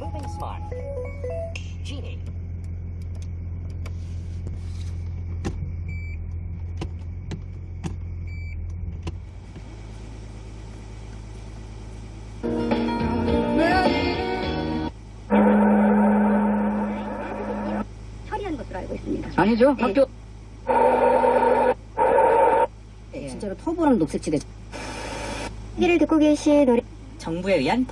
moving smart. Genie. 아니죠. 네. 학교 네. 진짜로 터보랑 녹색지대. 얘기를 듣고 계신 노래 정부에 의한